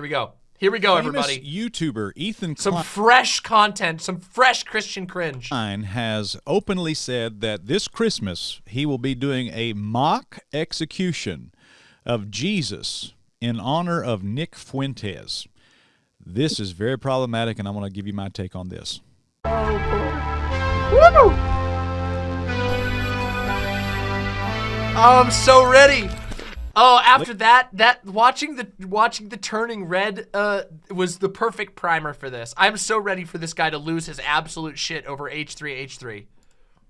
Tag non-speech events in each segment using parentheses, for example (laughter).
here we go. Here we go, everybody. YouTuber Ethan Some Klein fresh content, some fresh Christian cringe. has openly said that this Christmas he will be doing a mock execution of Jesus in honor of Nick Fuentes. This is very problematic, and I want to give you my take on this. Oh, I'm so ready. Oh, after that, that watching the watching the turning red uh was the perfect primer for this. I'm so ready for this guy to lose his absolute shit over H3 H3.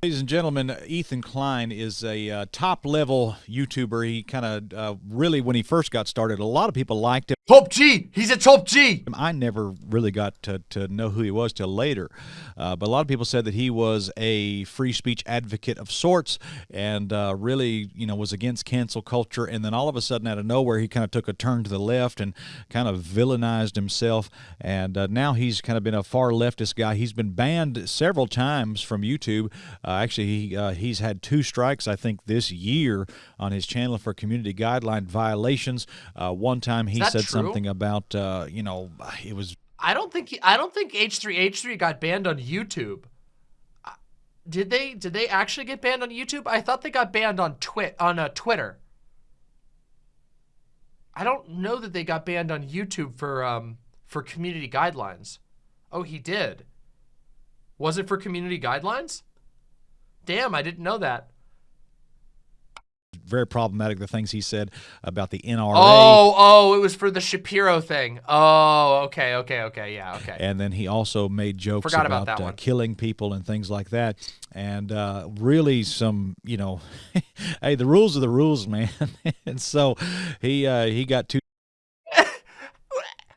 Ladies and gentlemen, Ethan Klein is a uh, top level YouTuber. He kind of uh, really, when he first got started, a lot of people liked him. Top G. He's a top G. I never really got to, to know who he was till later. Uh, but a lot of people said that he was a free speech advocate of sorts and uh, really, you know, was against cancel culture. And then all of a sudden, out of nowhere, he kind of took a turn to the left and kind of villainized himself. And uh, now he's kind of been a far leftist guy. He's been banned several times from YouTube. Uh, actually, he, uh, he's had two strikes, I think, this year on his channel for community guideline violations. Uh, one time he said true? something about, uh, you know, it was I don't think he, I don't think H3 H3 got banned on YouTube. Uh, Did they did they actually get banned on YouTube? I thought they got banned on Twit on uh, Twitter. I don't know that they got banned on YouTube for um for community guidelines. Oh, he did. Was it for community guidelines? Damn, I didn't know that. very problematic the things he said about the NRA. Oh, oh, it was for the Shapiro thing. Oh, okay, okay, okay, yeah, okay. And then he also made jokes Forgot about about, that uh, killing people and things like that. And uh, really, some you know, (laughs) hey, the rules are the rules, man. (laughs) and so he uh, he got two (laughs)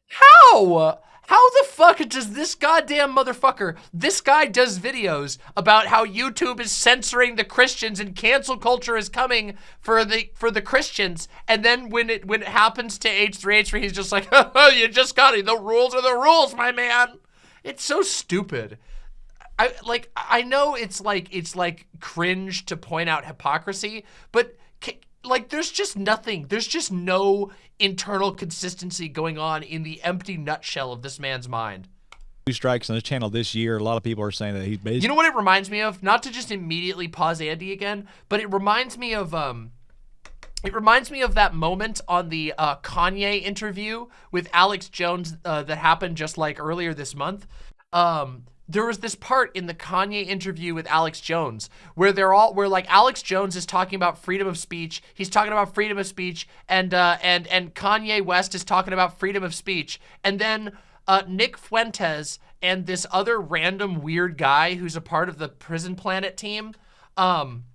How? How the fuck does this goddamn motherfucker, this guy does videos about how YouTube is censoring the Christians and cancel culture is coming for the for the Christians, and then when it when it happens to H3H3, he's just like, (laughs) oh, you just got it. The rules are the rules, my man. It's so stupid. I like I know it's like it's like cringe to point out hypocrisy, but like there's just nothing. There's just no internal consistency going on in the empty nutshell of this man's mind. Two strikes on his channel this year. A lot of people are saying that he's basically You know what it reminds me of? Not to just immediately pause Andy again, but it reminds me of um it reminds me of that moment on the uh, Kanye interview with Alex Jones uh, that happened just like earlier this month. Um, there was this part in the Kanye interview with Alex Jones where they're all where like Alex Jones is talking about freedom of speech. He's talking about freedom of speech, and uh, and and Kanye West is talking about freedom of speech, and then uh, Nick Fuentes and this other random weird guy who's a part of the Prison Planet team. Um,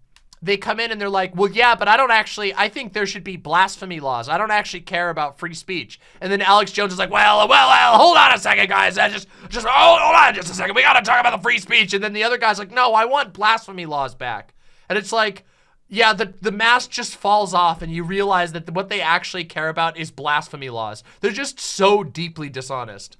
they come in and they're like, well, yeah, but I don't actually, I think there should be blasphemy laws. I don't actually care about free speech. And then Alex Jones is like, well, well, well, hold on a second, guys. I just, just, hold, hold on just a second. We got to talk about the free speech. And then the other guy's like, no, I want blasphemy laws back. And it's like, yeah, the, the mask just falls off and you realize that what they actually care about is blasphemy laws. They're just so deeply dishonest.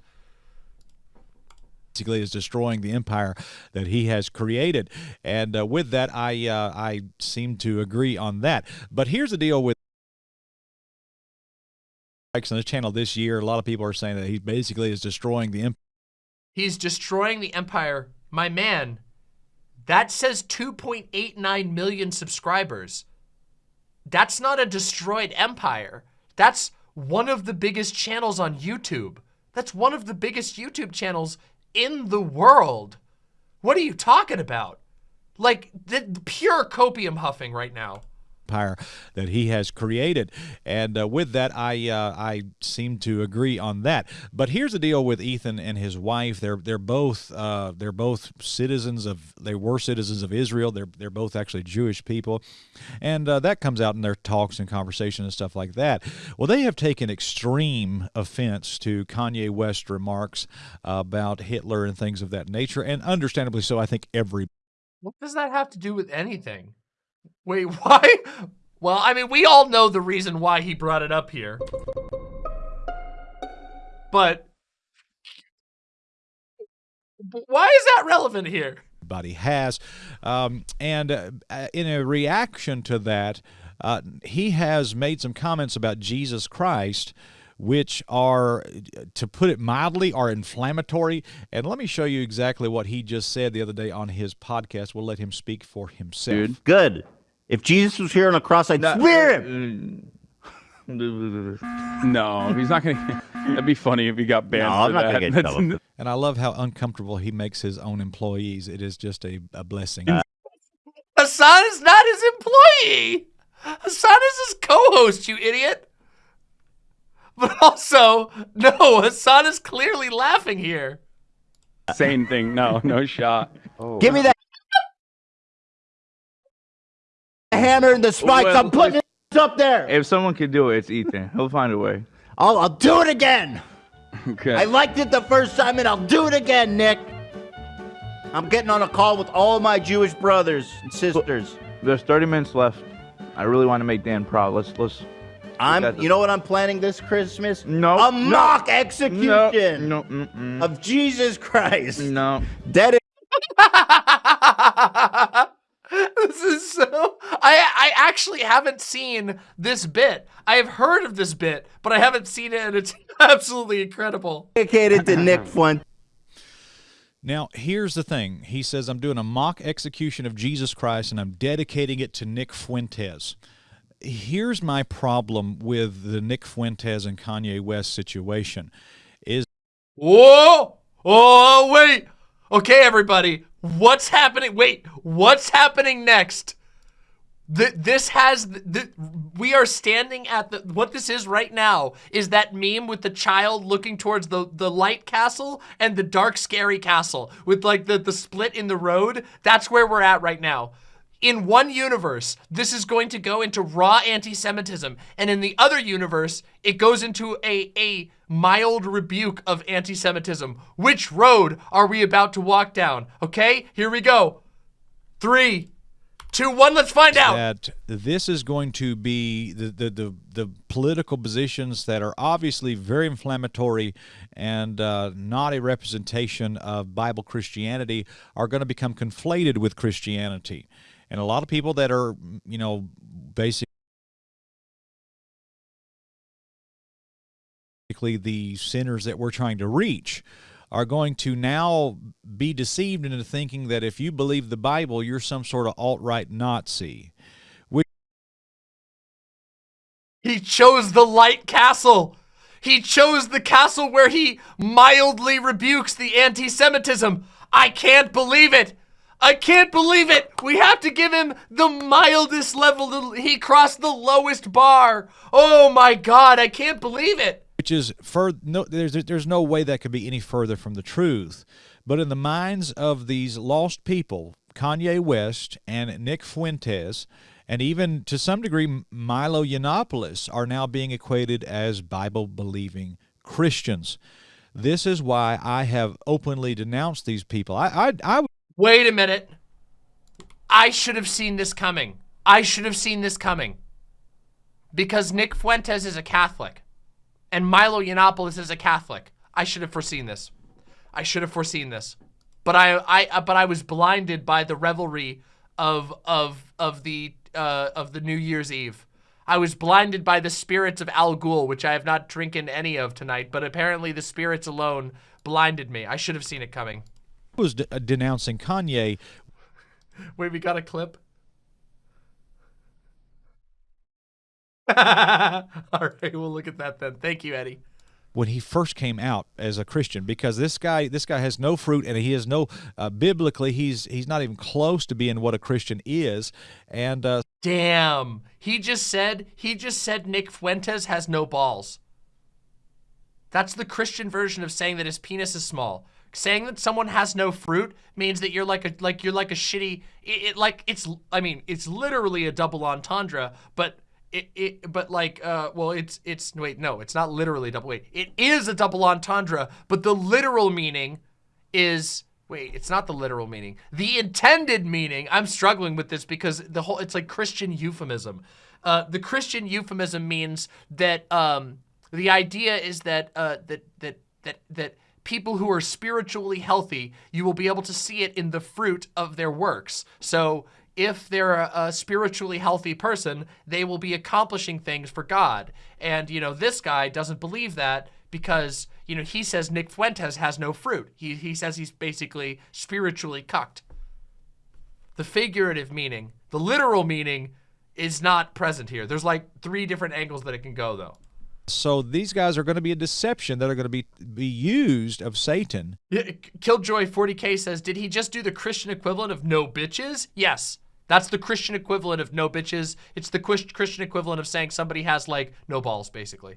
Basically is destroying the empire that he has created. And uh, with that, I uh, I seem to agree on that. But here's the deal with on his channel this year. A lot of people are saying that he basically is destroying the empire. He's destroying the empire. My man, that says 2.89 million subscribers. That's not a destroyed empire. That's one of the biggest channels on YouTube. That's one of the biggest YouTube channels in the world. What are you talking about? Like, the, pure copium huffing right now. Empire that he has created. And uh, with that, I uh, I seem to agree on that. But here's the deal with Ethan and his wife. They're they're both uh, they're both citizens of they were citizens of Israel. They're they're both actually Jewish people, and uh, that comes out in their talks and conversation and stuff like that. Well, they have taken extreme offense to Kanye West remarks about Hitler and things of that nature, and understandably so. I think every What does that have to do with anything? Wait, (laughs) why? Well, I mean, we all know the reason why he brought it up here. But but why is that relevant here? everybody has. Um, and uh, in a reaction to that, uh, he has made some comments about Jesus Christ, which are, to put it mildly, are inflammatory. And let me show you exactly what he just said the other day on his podcast. We'll let him speak for himself. Dude. Good. If Jesus was here on a cross, I'd swear uh, him. Uh, (laughs) no, he's not gonna. (laughs) That'd be funny if he got banned. No, I'm not that. gonna get in trouble. And I love how uncomfortable he makes his own employees. It is just a, a blessing. Mm. Hasan is not his employee. Hasan is his co-host, you idiot. But also, no, Hasan is clearly laughing here. Same thing. No, no shot. Oh. Give me that hammer and the spikes. Well, I'm putting it up there. If someone can do it, it's Ethan. He'll find a way. I'll, I'll do it again. Okay. I liked it the first time, and I'll do it again, Nick. I'm getting on a call with all my Jewish brothers and sisters. There's 30 minutes left. I really want to make Dan proud. Let's let's. I'm, got the- you know what I'm planning this Christmas? No, a no, mock No, execution no, of Jesus Christ. no. Dead (laughs) this is so. I I actually haven't seen this bit. I have heard of this bit, but I haven't seen it, and it's (laughs) absolutely incredible. dedicated to Nick (laughs) Fuentes. Now, here's the thing. He says, I'm doing a mock execution of Jesus Christ and I'm dedicating it to Nick Fuentes. Here's my problem with the Nick Fuentes and Kanye West situation is Whoa! Oh wait. Okay, everybody. What's happening? Wait. What's happening next? Th- this has th- we are standing at the what this is right now is that meme with the child looking towards the the light castle and the dark scary castle with like the the split in the road. That's where we're at right now. In one universe this is going to go into raw anti-semitism. And in the other universe it goes into a a mild rebuke of anti-semitism. Which road are we about to walk down? Okay here we go. Three two one let's find out that this is going to be the, the, the, the political positions that are obviously very inflammatory and uh, not a representation of Bible Christianity are going to become conflated with Christianity. And a lot of people that are, you know, basically the sinners that we're trying to reach are going to now be deceived into thinking that if you believe the Bible, you're some sort of alt right Nazi. He chose the light castle. He chose the castle where he mildly rebukes the anti Semitism. I can't believe it. I can't believe it. We have to give him the mildest level. He crossed the lowest bar. Oh my God. I can't believe it. Which is no there's there's no way that could be any further from the truth but in the minds of these lost people Kanye West and Nick Fuentes and even to some degree Milo Yiannopoulos are now being equated as Bible believing Christians this is why I have openly denounced these people I I, I Wait a minute. I should have seen this coming. I should have seen this coming. Because Nick Fuentes is a Catholic. And Milo Yiannopoulos is a Catholic. I should have foreseen this. I should have foreseen this. But I, I, uh, but I was blinded by the revelry of, of, of the, uh, of the New Year's Eve. I was blinded by the spirits of Al Ghul, which I have not drinking any of tonight. But apparently, the spirits alone blinded me. I should have seen it coming. was uh, denouncing Kanye Wait, we got a clip. (laughs) All right, we'll look at that then. Thank you, Eddie. when he first came out as a Christian because this guy this guy has no fruit and he has no uh, biblically he's he's not even close to being what a Christian is and uh, Damn. He just said he just said Nick Fuentes has no balls. That's the Christian version of saying that his penis is small. Saying that someone has no fruit means that you're like a like you're like a shitty it, it like it's I mean it's literally a double entendre, but it, it but like uh well it's it's wait no it's not literally double wait it is a double entendre but the literal meaning is wait it's not the literal meaning. The intended meaning i'm struggling with this because the whole it's like christian euphemism. Uh the christian euphemism means that um the idea is that uh that that that that people who are spiritually healthy you will be able to see it in the fruit of their works. So if they're a, a spiritually healthy person, they will be accomplishing things for God. And, you know, this guy doesn't believe that because, you know, he says Nick Fuentes has no fruit. He, he says he's basically spiritually cucked. The figurative meaning, the literal meaning is not present here. There's like three different angles that it can go though. So these guys are going to be a deception that are going to be be used of Satan. Killjoy 40k says, did he just do the Christian equivalent of no bitches? Yes. That's the Christian equivalent of no bitches. It's the Christian equivalent of saying somebody has like no balls, basically.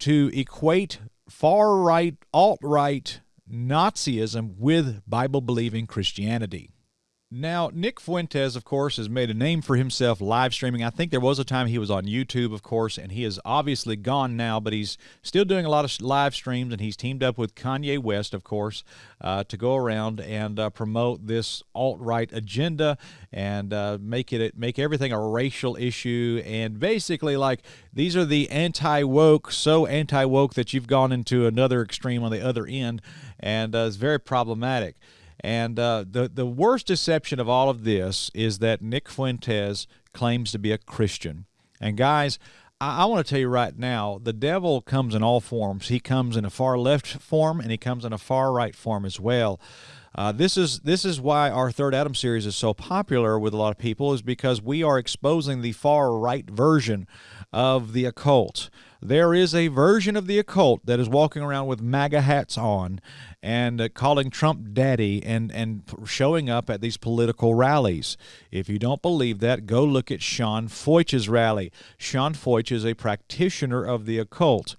To equate far right, alt right Nazism with Bible believing Christianity. Now, Nick Fuentes, of course, has made a name for himself live streaming. I think there was a time he was on YouTube, of course, and he is obviously gone now, but he's still doing a lot of live streams, and he's teamed up with Kanye West, of course, uh, to go around and uh, promote this alt-right agenda and uh, make it make everything a racial issue, and basically like these are the anti-woke, so anti-woke that you've gone into another extreme on the other end, and uh, it's very problematic. And uh, the, the worst deception of all of this is that Nick Fuentes claims to be a Christian. And guys, I, I want to tell you right now, the devil comes in all forms. He comes in a far left form and he comes in a far right form as well. Uh, this is this is why our third Adam series is so popular with a lot of people is because we are exposing the far right version of the occult. There is a version of the occult that is walking around with MAGA hats on and uh, calling Trump daddy and, and showing up at these political rallies. If you don't believe that, go look at Sean Feucht's rally. Sean Feucht is a practitioner of the occult.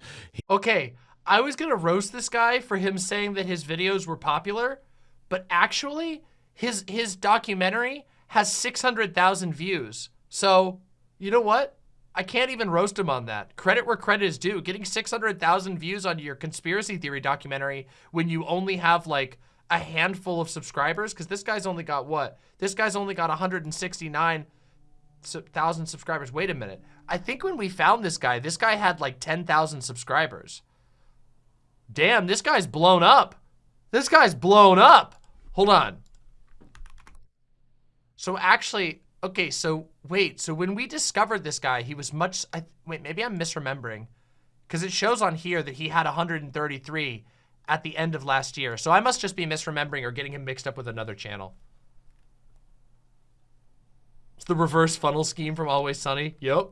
Okay, I was going to roast this guy for him saying that his videos were popular, but actually, his, his documentary has 600,000 views. So, you know what? I can't even roast him on that. Credit where credit is due. Getting 600,000 views on your conspiracy theory documentary when you only have like a handful of subscribers, because this guy's only got what? This guy's only got 169,000 subscribers. Wait a minute. I think when we found this guy, this guy had like 10,000 subscribers. Damn, this guy's blown up. This guy's blown up. Hold on. So actually, okay, so wait, so when we discovered this guy, he was much, I, wait, maybe I'm misremembering. Because it shows on here that he had 133 at the end of last year. So I must just be misremembering or getting him mixed up with another channel. It's the reverse funnel scheme from Always Sunny. Yep.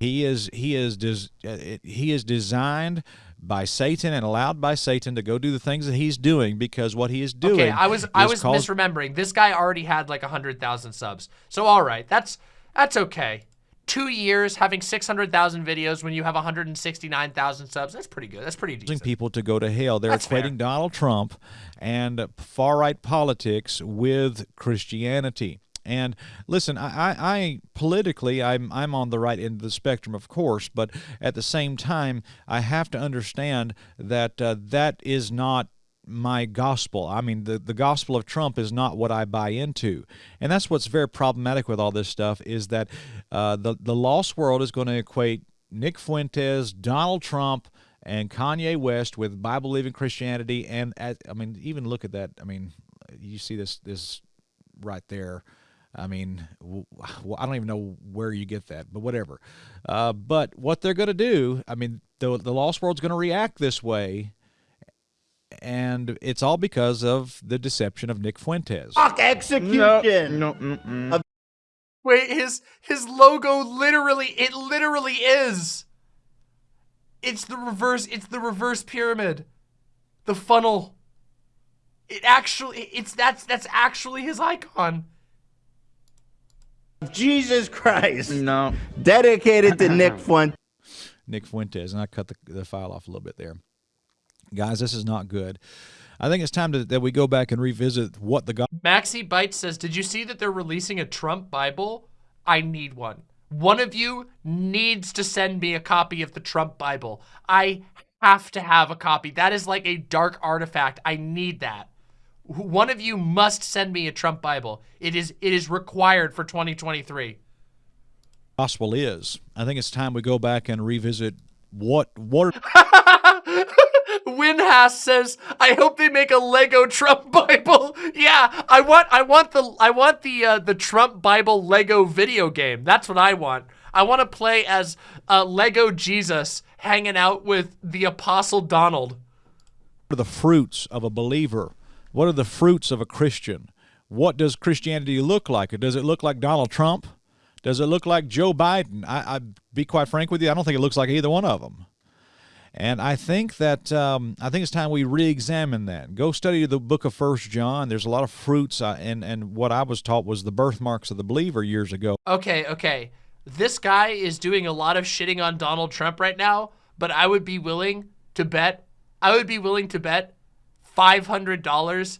He is he is des, uh, he is designed by Satan and allowed by Satan to go do the things that he's doing because what he is doing. Okay, I was I was misremembering. This guy already had like a hundred thousand subs. So all right, that's that's okay. Two years having 600,000 videos when you have 169,000 subs. That's pretty good. That's pretty decent. People to go to hell. They're that's equating fair. Donald Trump and far right politics with Christianity. And listen, I, I, politically, I'm I'm on the right end of the spectrum, of course, but at the same time, I have to understand that uh, that is not my gospel. I mean, the, the gospel of Trump is not what I buy into. And that's what's very problematic with all this stuff is that uh, the, the lost world is going to equate Nick Fuentes, Donald Trump, and Kanye West with Bible-believing Christianity. And, at, I mean, even look at that. I mean, you see this, this right there. I mean, I don't even know where you get that, but whatever. Uh, but what they're going to do, I mean, the, the lost world's going to react this way, and it's all because of the deception of Nick Fuentes. Fuck execution. No, no, mm -mm. Wait, his his logo literally, it literally is. It's the reverse. It's the reverse pyramid, the funnel. It actually, it's that's that's actually his icon. Jesus Christ. No. Dedicated to (laughs) Nick Fuentes. Nick Fuentes. And I cut the, the file off a little bit there. Guys, this is not good. I think it's time to, that we go back and revisit what the God. Maxi Bites says, Did you see that they're releasing a Trump Bible? I need one. One of you needs to send me a copy of the Trump Bible. I have to have a copy. That is like a dark artifact. I need that one of you must send me a Trump Bible. It is it is required for 2023. Gospel is. I think it's time we go back and revisit what what (laughs) Winhass says, "I hope they make a Lego Trump (laughs) Bible." Yeah, I want, I want the, I want the, uh, the Trump Bible Lego video game. That's what I want. I want to play as uh, Lego Jesus hanging out with the Apostle Donald. Are the fruits of a believer? What are the fruits of a Christian? What does Christianity look like? Does it look like Donald Trump? Does it look like Joe Biden? I, I be quite frank with you, I don't think it looks like either one of them. And I think that um, I think it's time we re-examine that. Go study the book of First John. There's a lot of fruits, uh, and and what I was taught was the birthmarks of the believer years ago. Okay, okay. This guy is doing a lot of shitting on Donald Trump right now, but I would be willing to bet, I would be willing to bet $500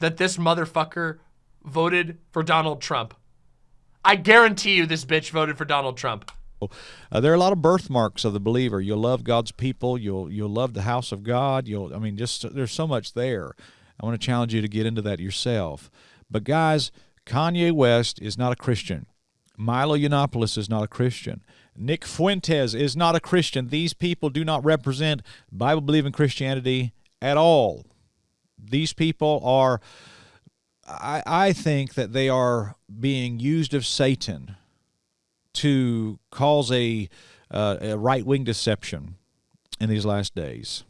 that this motherfucker voted for Donald Trump. I guarantee you this bitch voted for Donald Trump. Uh, there are a lot of birthmarks of the believer. You'll love God's people. You'll you'll love the house of God. You'll I mean just there's so much there. I want to challenge you to get into that yourself. But guys, Kanye West is not a Christian. Milo Yiannopoulos is not a Christian. Nick Fuentes is not a Christian. These people do not represent Bible believing Christianity at all. These people are I, I think that they are being used of Satan to cause a, uh, a right wing deception in these last days.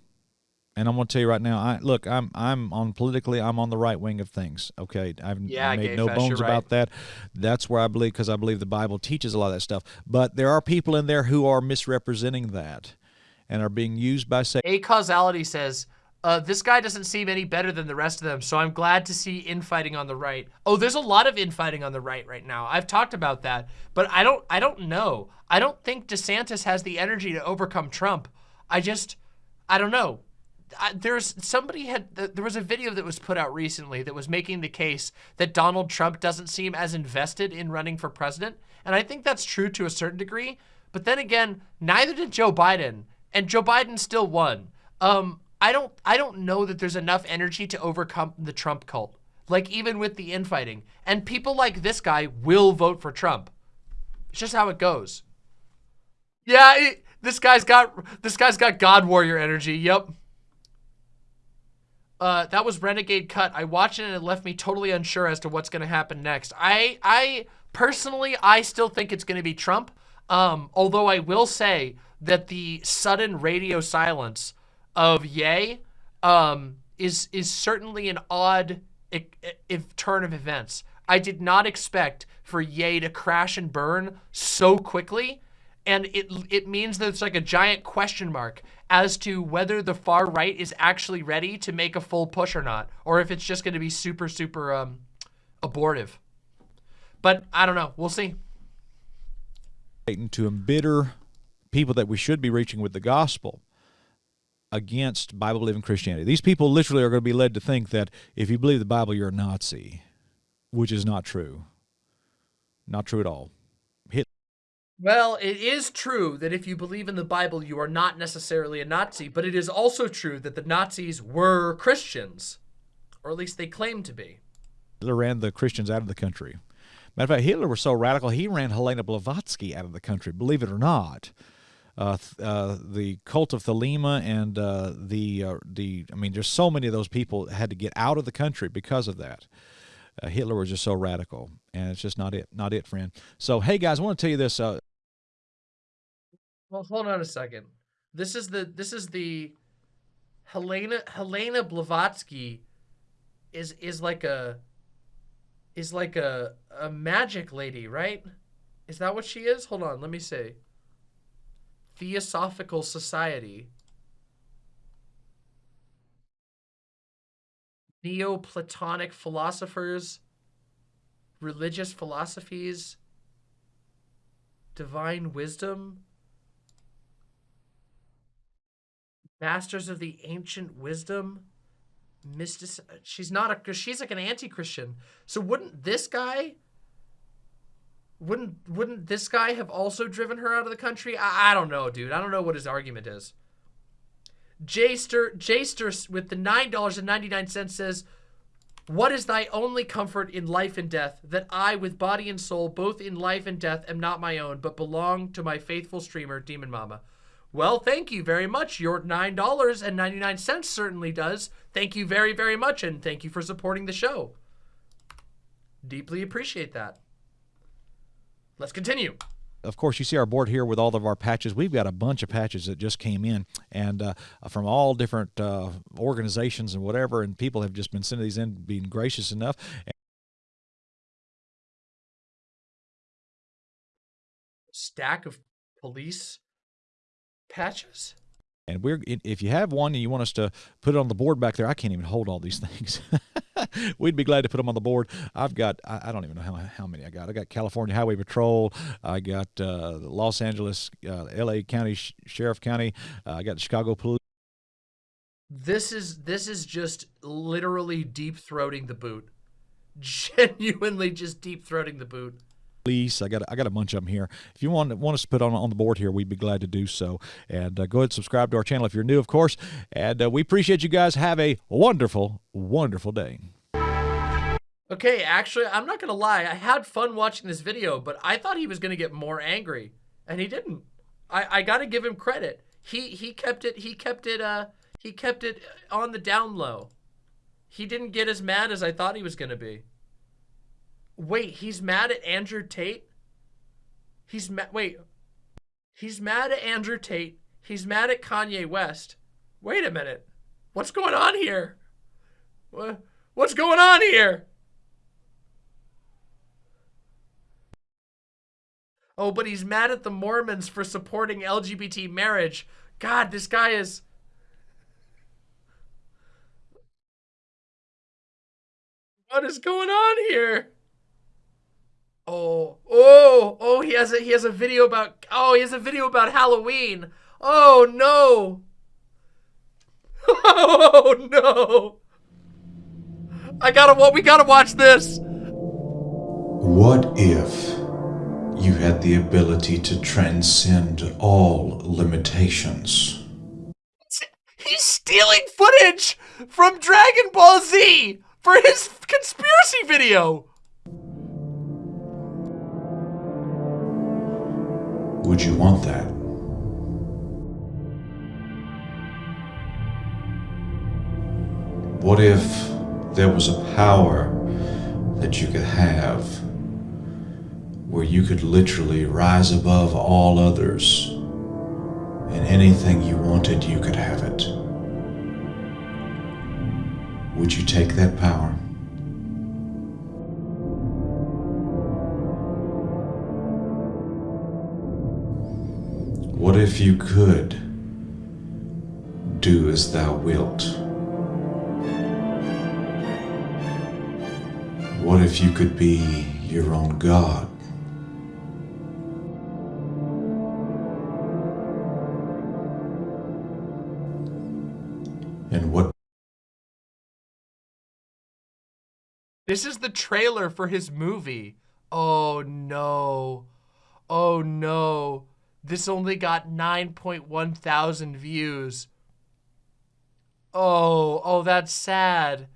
And I'm going to tell you right now. I look. I'm I'm on politically. I'm on the right wing of things. Okay, I've yeah, made no bones you're about that. That's where I believe because I believe the Bible teaches a lot of that stuff. But there are people in there who are misrepresenting that, and are being used by Satan. A causality says, uh, this guy doesn't seem any better than the rest of them, so I'm glad to see infighting on the right. Oh, there's a lot of infighting on the right right now. I've talked about that, but I don't I don't know. I don't think DeSantis has the energy to overcome Trump. I just I don't know. I, there's somebody had there was a video that was put out recently that was making the case that Donald Trump doesn't seem as invested in running for president, and I think that's true to a certain degree. But then again, neither did Joe Biden, and Joe Biden still won. Um, I don't I don't know that there's enough energy to overcome the Trump cult. Like even with the infighting, and people like this guy will vote for Trump. It's just how it goes. Yeah, this guy's got this guy's got God warrior energy. Yep. Uh, that was Renegade Cut. I watched it and it left me totally unsure as to what's going to happen next. I, I personally, I still think it's going to be Trump. Um, although I will say that the sudden radio silence of Yay um, is is certainly an odd if turn of events. I did not expect for Yay to crash and burn so quickly and it it means that it's like a giant question mark as to whether the far right is actually ready to make a full push or not, or if it's just going to be super super um, abortive. But I don't know. We'll see. To embitter people that we should be reaching with the gospel against Bible believing Christianity. These people literally are going to be led to think that if you believe the Bible, you're a Nazi, which is not true. Not true at all. Hit Well, it is true that if you believe in the Bible, you are not necessarily a Nazi, but it is also true that the Nazis were Christians, or at least they claimed to be. Hitler ran the Christians out of the country. Matter of fact, Hitler was so radical, he ran Helena Blavatsky out of the country, believe it or not. Uh, uh, the cult of Thelema and uh, the uh, the I mean, there's so many of those people had to get out of the country because of that. Uh, Hitler was just so radical, and it's just not it, not it, friend. So, hey guys, I want to tell you this. Uh, Well, hold on a second. This is the this is the Helena Helena Blavatsky is is like a is like a a magic lady, right? Is that what she is? Hold on, let me see. Theosophical Society. Neoplatonic philosophers, religious philosophies, divine wisdom. Masters of the ancient wisdom, mystic. She's not a. She's like an anti-Christian. So wouldn't this guy? Wouldn't wouldn't this guy have also driven her out of the country? I, I don't know, dude. I don't know what his argument is. Jayster Jayster with the nine dollars and ninety nine cents says, "What is thy only comfort in life and death? That I, with body and soul, both in life and death, am not my own, but belong to my faithful streamer, Demon Mama." Well, thank you very much. Your $9.99 certainly does. Thank you very, very much, and thank you for supporting the show. Deeply appreciate that. Let's continue. of course, you see our board here with all of our patches. We've got a bunch of patches that just came in, and uh, from all different uh, organizations and whatever. And people have just been sending these in, being gracious enough. Stack of police patches? And we're if you have one and you want us to put it on the board back there, I can't even hold all these things. (laughs) (laughs) We'd be glad to put them on the board. I've got I, I don't even know how, how many I got. I got California Highway Patrol. I got uh, Los Angeles, uh, L.A. County Sh- Sheriff County. Uh, I got Chicago Police. This is this is just literally deep throating the boot. (laughs) Genuinely just deep throating the boot. Police. I got I got a bunch of them here. If you want want us to put on on the board here, we'd be glad to do so. And uh, go ahead and subscribe to our channel if you're new, of course. And uh, we appreciate you guys. Have a wonderful, wonderful day. Okay, actually, I'm not gonna lie. I had fun watching this video, but I thought he was gonna get more angry, and he didn't. I I gotta give him credit. He he kept it he kept it uh he kept it on the down low. He didn't get as mad as I thought he was gonna be. Wait, he's mad at Andrew Tate? He's mad. Wait, he's mad at Andrew Tate. He's mad at Kanye West. Wait a minute. What's going on here? What, what's going on here? Oh, but he's mad at the Mormons for supporting LGBT marriage. God, this guy is. What is going on here? Oh, oh, oh, he has a he has a video about oh, he has a video about Halloween. Oh no. (laughs) Oh no. I gotta what we gotta watch this. What if you had the ability to transcend all limitations? He's stealing footage from Dragon Ball Z for his conspiracy video. Would you want that? What if there was a power that you could have where you could literally rise above all others and anything you wanted, you could have it? Would you take that power? What if you could do as thou wilt? What if you could be your own God? And what This is the trailer for his movie. Oh no. Oh no. This only got 9.1 thousand views. Oh, oh, that's sad.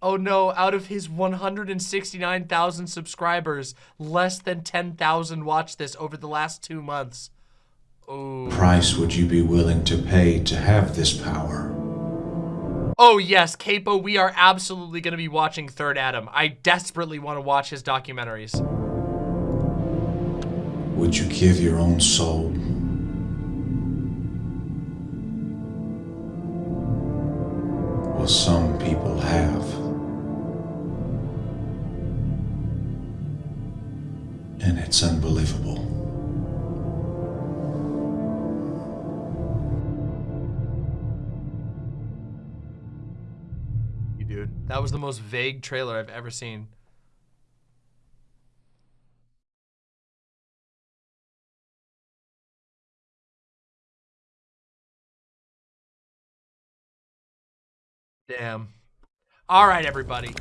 Oh no, out of his 169,000 subscribers, less than 10,000 watched this over the last two months. Oh. price would you be willing to pay to have this power? Oh yes, Capo, we are absolutely going to be watching Third Adam. I desperately want to watch his documentaries. Would you give your own soul? Well, some people have. And it's unbelievable. That was the most vague trailer I've ever seen. Damn. All right, everybody.